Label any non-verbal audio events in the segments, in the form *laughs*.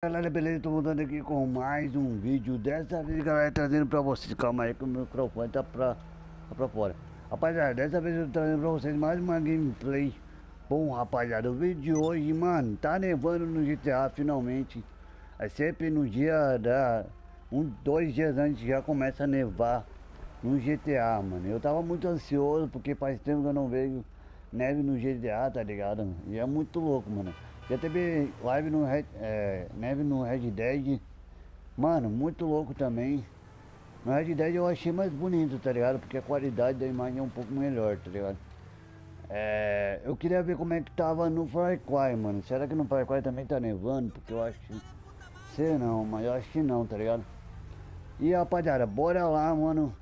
Galera, beleza? Tô voltando aqui com mais um vídeo. Dessa vez, galera, trazendo pra vocês. Calma aí que o microfone tá pra, tá pra fora. Rapaziada, dessa vez eu tô trazendo pra vocês mais uma gameplay. Bom, rapaziada, o vídeo de hoje, mano Tá nevando no GTA finalmente. É sempre no dia da... Um, dois dias antes já começa a nevar no GTA, mano. Eu tava muito ansioso porque faz tempo que eu não vejo neve no GTA, tá ligado? E é muito louco, mano já teve live no Red, é, neve no Red Dead. Mano, muito louco também. No Red Dead eu achei mais bonito, tá ligado? Porque a qualidade da imagem é um pouco melhor, tá ligado? É, eu queria ver como é que tava no Far Cry, mano. Será que no Far Cry também tá nevando? Porque eu acho que... Sei não, mas eu acho que não, tá ligado? E rapaziada, bora lá, mano.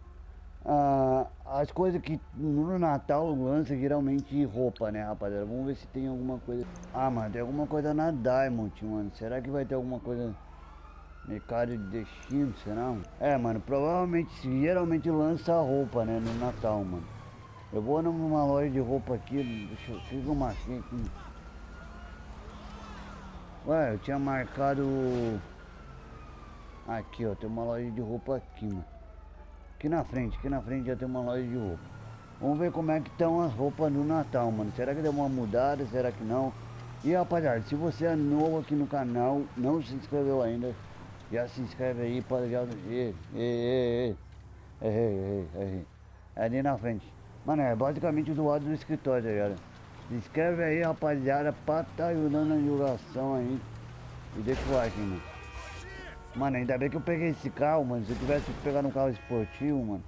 Ah, as coisas que no Natal lança geralmente roupa, né, rapaziada? Vamos ver se tem alguma coisa. Ah, mano, tem alguma coisa na Diamond, mano. Será que vai ter alguma coisa mercado de destino, será? É, mano, provavelmente geralmente lança roupa, né, no Natal, mano. Eu vou numa loja de roupa aqui, deixa eu fiz uma aqui. Ué, eu tinha marcado aqui, ó, tem uma loja de roupa aqui, mano. Aqui na frente, aqui na frente já tem uma loja de roupa. Vamos ver como é que estão as roupas do Natal, mano. Será que deu uma mudada? Será que não? E rapaziada, se você é novo aqui no canal, não se inscreveu ainda, já se inscreve aí para já. Ei, ei, ei, ei, ei, É ali na frente. Mano, é basicamente do lado do escritório, tá ligado? Se inscreve aí, rapaziada, pra tá ajudando na divulgação aí. E deixa o like, mano. Mano, ainda bem que eu peguei esse carro, mano. Se eu tivesse pegado um carro esportivo, mano,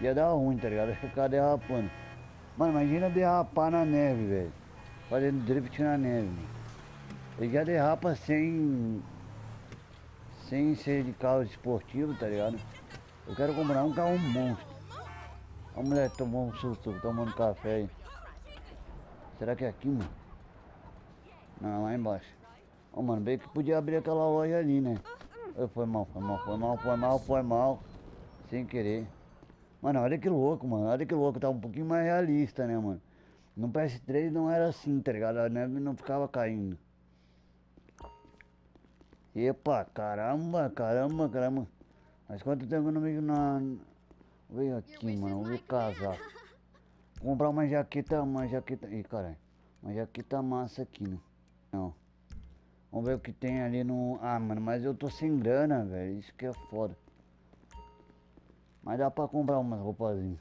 ia dar ruim, tá ligado? *laughs* Ia ficar derrapando. Mano, imagina derrapar na neve, velho. Fazendo drift na neve, mano. Ele já derrapa sem... Sem ser de carro esportivo, tá ligado? Eu quero comprar um carro monstro. A mulher tomou um susto, tomando café aí. Será que é aqui, mano? Não, lá embaixo. Ó, oh, mano, bem que podia abrir aquela loja ali, né? Foi mal, foi mal, foi mal, foi mal, foi mal. Sem querer. Mano, olha que louco, mano. Olha que louco. Tá um pouquinho mais realista, né, mano? No PS3 não era assim, tá ligado? A neve não ficava caindo. Epa, caramba, caramba, caramba. Mas quanto tempo eu não vejo na... Veio aqui, mano. Vou casar. Comprar uma jaqueta, uma jaqueta... Ih, caralho. Uma jaqueta massa aqui, né? Não. Vamos ver o que tem ali no... Ah, mano, mas eu tô sem grana, velho. Isso que é foda. Mas dá pra comprar umas roupazinhas.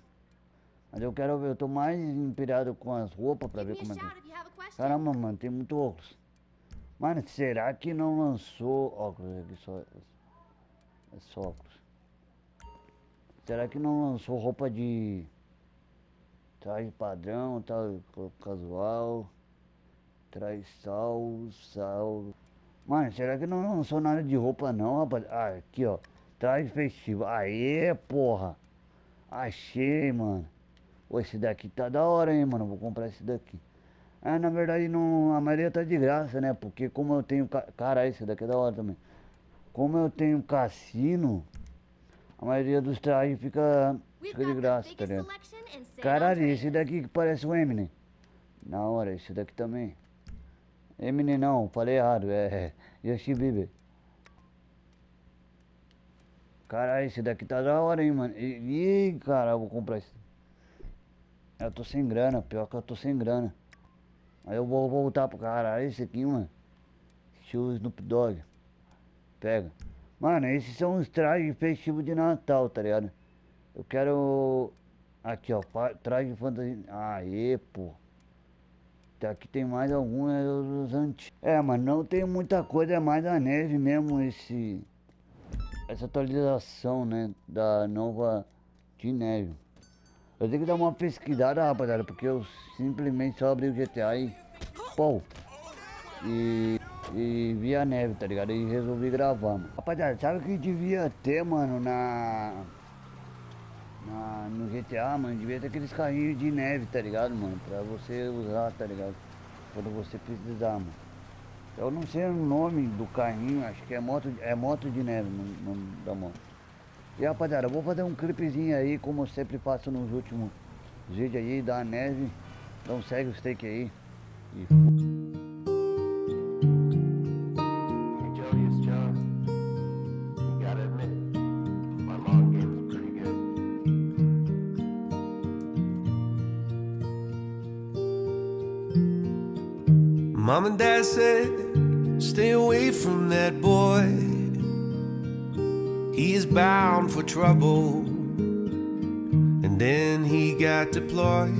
Mas eu quero ver, eu tô mais inspirado com as roupas pra ver como é que... Caramba, mano, tem muito óculos. Mano, será que não lançou... Óculos aqui só... É só óculos. Será que não lançou roupa de... Traje padrão, tal, casual... Traz sal, sal. Mano, será que não lançou nada de roupa não, rapaz? Ah, aqui, ó. Traz festivo. Aê, porra. Achei, mano. Pô, esse daqui tá da hora, hein, mano. Vou comprar esse daqui. Ah, na verdade, não, a maioria tá de graça, né? Porque como eu tenho... Cara, esse daqui é da hora também. Como eu tenho cassino, a maioria dos trajes fica, fica de graça, tá ligado? Caralho, esse daqui que parece o Eminem. Na hora, esse daqui também. Eminem não, falei errado, é Justin Bieber. Caralho, esse daqui tá da hora, hein, mano. Ih, cara, eu vou comprar esse. Eu tô sem grana, pior que eu tô sem grana. Aí eu vou voltar pro cara. Esse aqui, mano. Show Snoop Dogg. Pega. Mano, esses são os trajes festivos de Natal, tá ligado? Eu quero... Aqui, ó. Traje fantasia. Aê, pô. Aqui tem mais alguns é dos antigos. É, mas não tem muita coisa, é mais a neve mesmo esse... Essa atualização, né, da nova de neve. Eu tenho que dar uma pesquisada, rapaziada, porque eu simplesmente só abri o GTA e... Pô! E... E vi a neve, tá ligado? E resolvi gravar, mano. Rapaziada, sabe o que devia ter, mano, na na, no GTA, mano, devia ter aqueles carrinhos de neve, tá ligado, mano? Pra você usar, tá ligado? Quando você precisar, mano. Eu não sei o nome do carrinho, acho que é moto, é moto de neve, no nome da moto. E rapaziada, eu vou fazer um clipezinho aí, como eu sempre faço nos últimos vídeos aí, da neve. Então segue o steak aí. E... Mom and dad said, stay away from that boy. He is bound for trouble. And then he got deployed.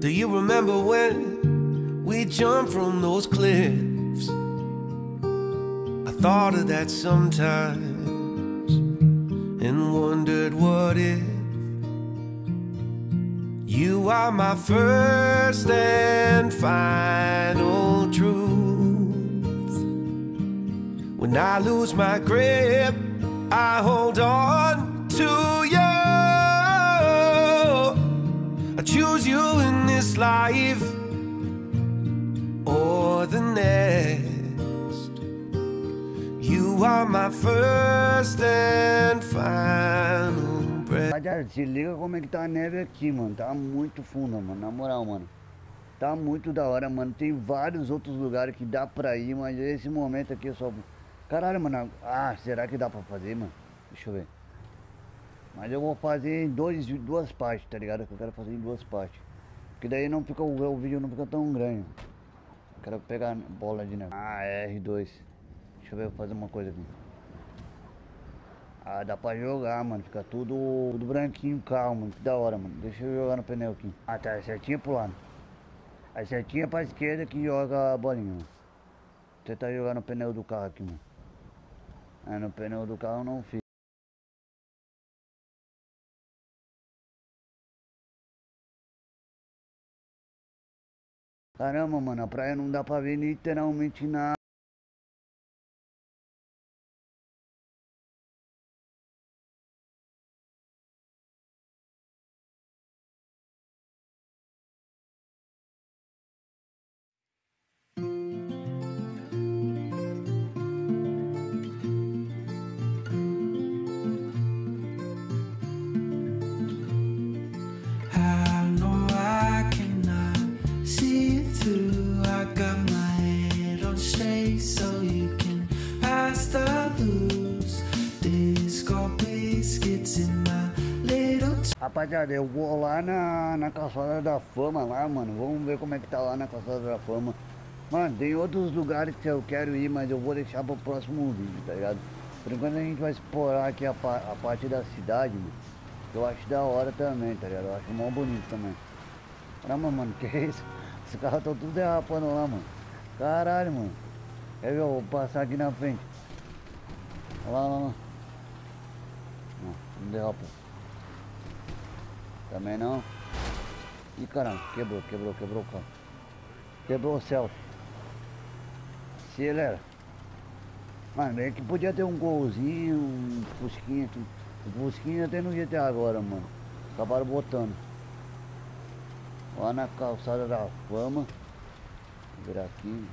Do you remember when we jumped from those cliffs? I thought of that sometimes and wondered what if. You are my first and final truth. When I lose my grip, I hold on to you. I choose you in this life or the next. You are my first and final Rapaziada, se liga como é que tá a neve aqui, mano. Tá muito funda, mano. Na moral, mano. Tá muito da hora, mano. Tem vários outros lugares que dá pra ir, mas esse momento aqui eu só. Caralho, mano. Ah, será que dá pra fazer, mano? Deixa eu ver. Mas eu vou fazer em dois, duas partes, tá ligado? Que eu quero fazer em duas partes. Porque daí não fica, o, vídeo não fica tão grande. Quero pegar bola de neve. Ah, é R2. Deixa eu ver, fazer uma coisa aqui. Ah, dá pra jogar, mano. Fica tudo, tudo branquinho, calmo, mano. Que da hora, mano. Deixa eu jogar no pneu aqui. Ah, tá. É certinho pro lado. É certinho pra esquerda que joga a bolinha, mano. Tentar jogar no pneu do carro aqui, mano. Ah, no pneu do carro não fica. Caramba, mano, a praia não dá pra ver literalmente nada. Rapaziada, eu vou lá na, na calçada da fama lá, mano. Vamos ver como é que tá lá na calçada da fama. Mano, tem outros lugares que eu quero ir, mas eu vou deixar pro próximo vídeo, tá ligado? Por enquanto a gente vai explorar aqui a, a parte da cidade, mano. Que eu acho da hora também, tá ligado? Eu acho mó bonito também. Caramba, mano, *laughs* que isso? Os carros estão tudo derrapando lá, mano. Caralho, mano. Quer ver? Eu vou passar aqui na frente. Olha lá, olha lá. Não, não derrapa. Também não. Ih, caramba, quebrou, quebrou, quebrou o carro. Quebrou o céu. Acelera. Mano, é que podia ter um golzinho, um fusquinha. O fusquinha tem no GTA agora, mano. Acabaram botando. Lá na calçada da fama. Aqui.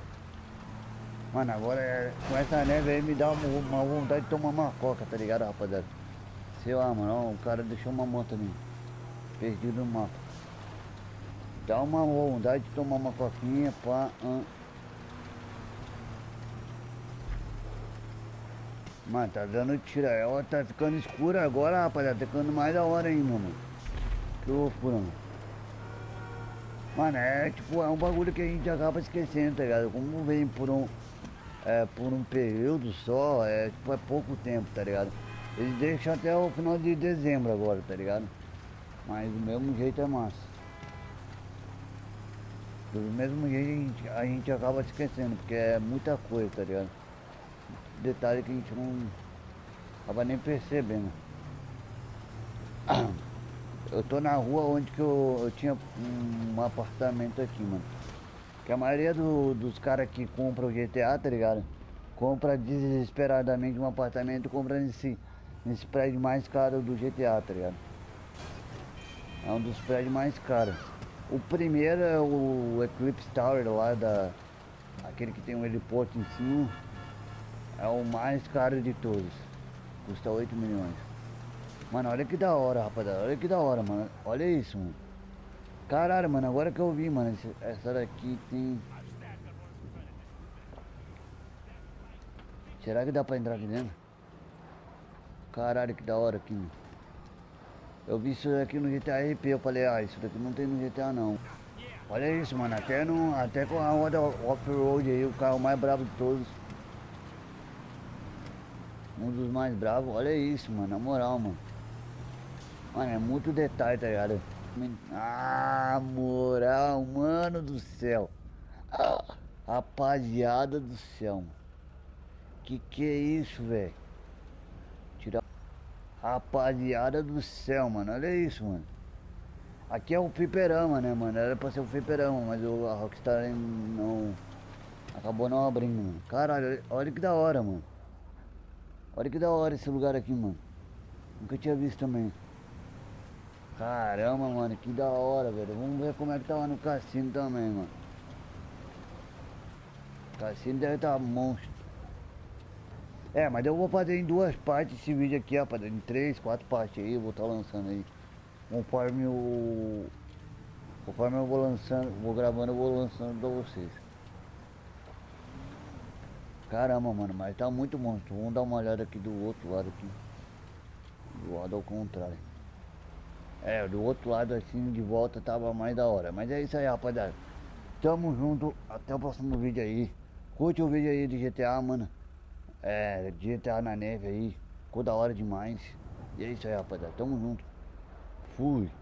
Mano, agora é- com essa neve aí me dá uma, uma vontade de tomar uma coca, tá ligado, rapaziada? Sei lá, mano, ó, o cara deixou uma moto ali. Perdido no mapa. Dá uma vontade de tomar uma coquinha, pá. ah. Mano, tá dando tira. Ela tá ficando escura agora, rapaziada. Tá ficando mais da hora ainda, mano. Que loucura, mano. Mano, é tipo, é um bagulho que a gente acaba esquecendo, tá ligado? Como vem por um. É, por um período só, é tipo, é pouco tempo, tá ligado? Eles deixam até o final de dezembro agora, tá ligado? Mas do mesmo jeito é massa. Do mesmo jeito a gente, a gente acaba esquecendo, porque é muita coisa, tá ligado? Detalhe que a gente não acaba nem percebendo. *coughs* Eu tô na rua onde que eu, eu tinha um apartamento aqui, mano. Que a maioria do- dos caras que compram o GTA, tá ligado? Compra desesperadamente um apartamento, compra nesse, nesse prédio mais caro do GTA, tá ligado? É um dos prédios mais caros. O primeiro é o Eclipse Tower lá da. Aquele que tem um heliporto em cima. É o mais caro de todos. Custa 8 milhões. Mano, olha que da hora, rapaziada. Olha que da hora, mano. Olha isso, mano. Caralho, mano, agora que eu vi, mano. Essa daqui tem. Será que dá pra entrar aqui dentro? Caralho, que da hora aqui, mano. Eu vi isso daqui no GTA RP, eu falei, ah, isso daqui não tem no GTA não. Olha isso, mano. Até, no, até com a roda off-road aí, o carro mais bravo de todos. Um dos mais bravos. Olha isso, mano. Na moral, mano. Mano, é muito detalhe, tá ligado? Ah, moral, mano do céu. Ah, rapaziada do céu, mano. Que que é isso, velho? Rapaziada do céu, mano. Olha isso, mano. Aqui é o fliperama, né, mano? Era pra ser o fliperama, mas o, a Rockstar não. Acabou não abrindo, mano. Caralho, olha que da hora, mano. Olha que da hora esse lugar aqui, mano. Nunca tinha visto também. Caramba, mano, que da hora, velho. Vamos ver como é que tá lá no cassino também, mano. O cassino deve estar tá monstro. É, mas eu vou fazer em duas partes esse vídeo aqui, rapaziada. Em três, quatro partes aí, eu vou estar tá lançando aí. Conforme o. Conforme eu vou lançando, vou gravando, eu vou lançando pra vocês. Caramba, mano, mas tá muito monstro. Vamos dar uma olhada aqui do outro lado aqui. Do lado ao contrário. É, do outro lado assim, de volta tava mais da hora. Mas é isso aí, rapaziada. Tamo junto. Até o próximo vídeo aí. Curte o vídeo aí de GTA, mano. É, GTA na neve aí. Ficou da hora demais. E é isso aí, rapaziada. Tamo junto. Fui.